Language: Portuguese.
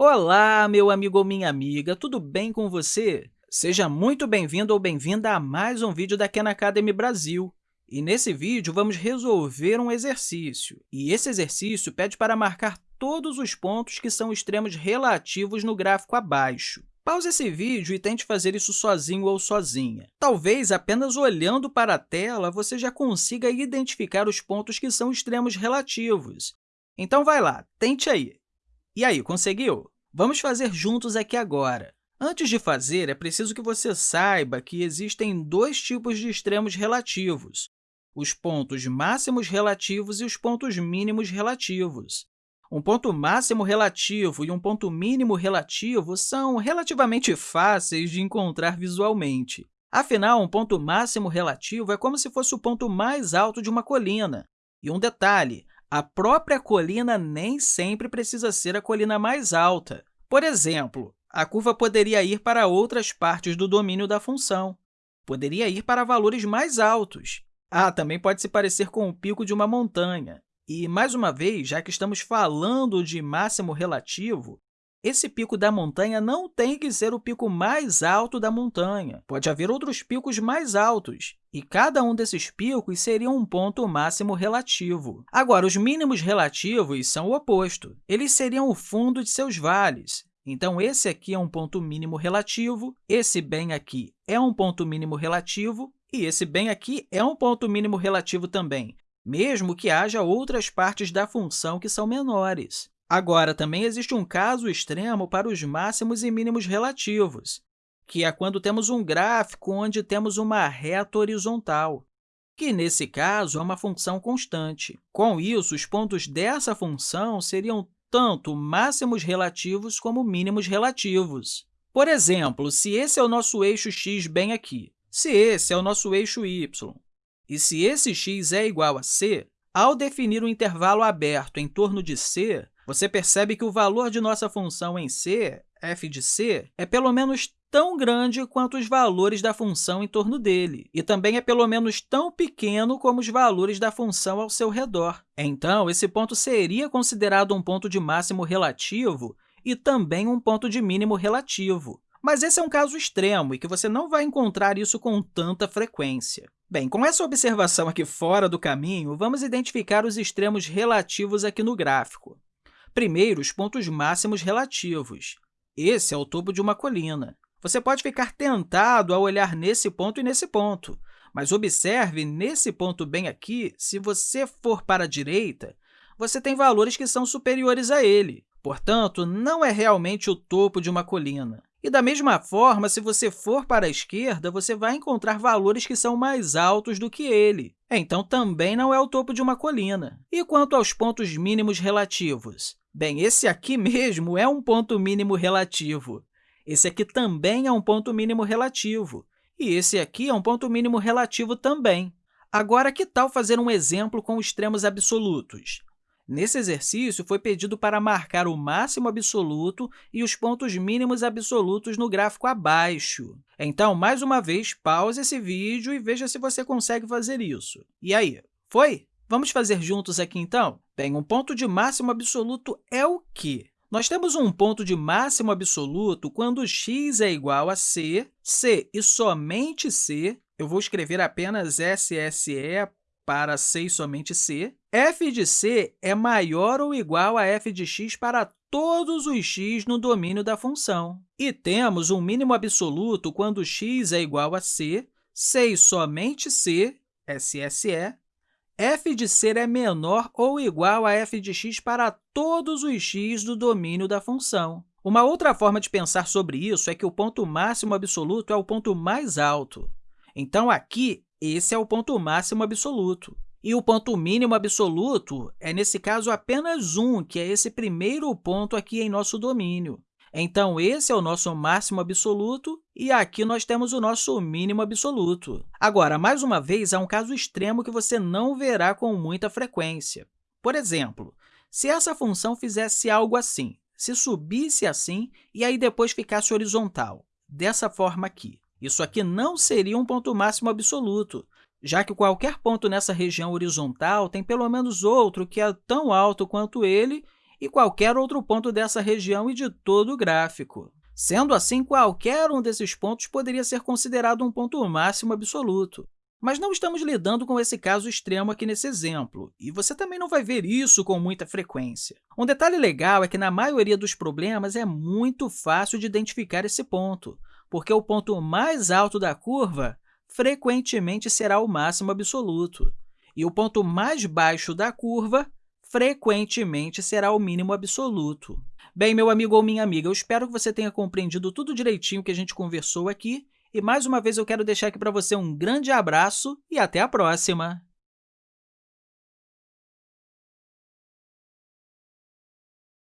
Olá, meu amigo ou minha amiga, tudo bem com você? Seja muito bem-vindo ou bem-vinda a mais um vídeo da Khan Academy Brasil. E nesse vídeo, vamos resolver um exercício. E esse exercício pede para marcar todos os pontos que são extremos relativos no gráfico abaixo. Pause esse vídeo e tente fazer isso sozinho ou sozinha. Talvez, apenas olhando para a tela, você já consiga identificar os pontos que são extremos relativos. Então, vai lá, tente aí. E aí, conseguiu? Vamos fazer juntos aqui agora. Antes de fazer, é preciso que você saiba que existem dois tipos de extremos relativos, os pontos máximos relativos e os pontos mínimos relativos. Um ponto máximo relativo e um ponto mínimo relativo são relativamente fáceis de encontrar visualmente. Afinal, um ponto máximo relativo é como se fosse o ponto mais alto de uma colina. E um detalhe, a própria colina nem sempre precisa ser a colina mais alta. Por exemplo, a curva poderia ir para outras partes do domínio da função. Poderia ir para valores mais altos. Ah, também pode se parecer com o pico de uma montanha. E, mais uma vez, já que estamos falando de máximo relativo, esse pico da montanha não tem que ser o pico mais alto da montanha. Pode haver outros picos mais altos, e cada um desses picos seria um ponto máximo relativo. Agora, os mínimos relativos são o oposto. Eles seriam o fundo de seus vales. Então, esse aqui é um ponto mínimo relativo, esse bem aqui é um ponto mínimo relativo, e esse bem aqui é um ponto mínimo relativo também, mesmo que haja outras partes da função que são menores. Agora, também existe um caso extremo para os máximos e mínimos relativos, que é quando temos um gráfico onde temos uma reta horizontal, que, nesse caso, é uma função constante. Com isso, os pontos dessa função seriam tanto máximos relativos como mínimos relativos. Por exemplo, se esse é o nosso eixo x bem aqui, se esse é o nosso eixo y, e se esse x é igual a c, ao definir um intervalo aberto em torno de c, você percebe que o valor de nossa função em c, f de c, é pelo menos tão grande quanto os valores da função em torno dele, e também é pelo menos tão pequeno como os valores da função ao seu redor. Então, esse ponto seria considerado um ponto de máximo relativo e também um ponto de mínimo relativo. Mas esse é um caso extremo e que você não vai encontrar isso com tanta frequência. Bem, com essa observação aqui fora do caminho, vamos identificar os extremos relativos aqui no gráfico. Primeiro, os pontos máximos relativos. Esse é o topo de uma colina. Você pode ficar tentado a olhar nesse ponto e nesse ponto, mas observe, nesse ponto bem aqui, se você for para a direita, você tem valores que são superiores a ele. Portanto, não é realmente o topo de uma colina. E, da mesma forma, se você for para a esquerda, você vai encontrar valores que são mais altos do que ele. Então, também não é o topo de uma colina. E quanto aos pontos mínimos relativos? Bem, esse aqui mesmo é um ponto mínimo relativo. Esse aqui também é um ponto mínimo relativo. E esse aqui é um ponto mínimo relativo também. Agora, que tal fazer um exemplo com extremos absolutos? Nesse exercício, foi pedido para marcar o máximo absoluto e os pontos mínimos absolutos no gráfico abaixo. Então, mais uma vez, pause esse vídeo e veja se você consegue fazer isso. E aí, foi? Vamos fazer juntos aqui, então? Bem, um ponto de máximo absoluto é o quê? Nós temos um ponto de máximo absoluto quando x é igual a c, c e somente c, eu vou escrever apenas SSE para C e somente C, f de c é maior ou igual a f de x para todos os x no domínio da função. E temos um mínimo absoluto quando x é igual a c, c somente c, SSE, f de c é menor ou igual a f de x para todos os x do domínio da função. Uma outra forma de pensar sobre isso é que o ponto máximo absoluto é o ponto mais alto. Então, aqui, esse é o ponto máximo absoluto. E o ponto mínimo absoluto é, nesse caso, apenas um, que é esse primeiro ponto aqui em nosso domínio. Então, esse é o nosso máximo absoluto e aqui nós temos o nosso mínimo absoluto. Agora, mais uma vez, há um caso extremo que você não verá com muita frequência. Por exemplo, se essa função fizesse algo assim, se subisse assim e aí depois ficasse horizontal, dessa forma aqui. Isso aqui não seria um ponto máximo absoluto, já que qualquer ponto nessa região horizontal tem pelo menos outro que é tão alto quanto ele e qualquer outro ponto dessa região e de todo o gráfico. Sendo assim, qualquer um desses pontos poderia ser considerado um ponto máximo absoluto. Mas não estamos lidando com esse caso extremo aqui nesse exemplo, e você também não vai ver isso com muita frequência. Um detalhe legal é que, na maioria dos problemas, é muito fácil de identificar esse ponto, porque o ponto mais alto da curva frequentemente será o máximo absoluto, e o ponto mais baixo da curva frequentemente será o mínimo absoluto. Bem, meu amigo ou minha amiga, eu espero que você tenha compreendido tudo direitinho que a gente conversou aqui, e mais uma vez eu quero deixar aqui para você um grande abraço e até a próxima!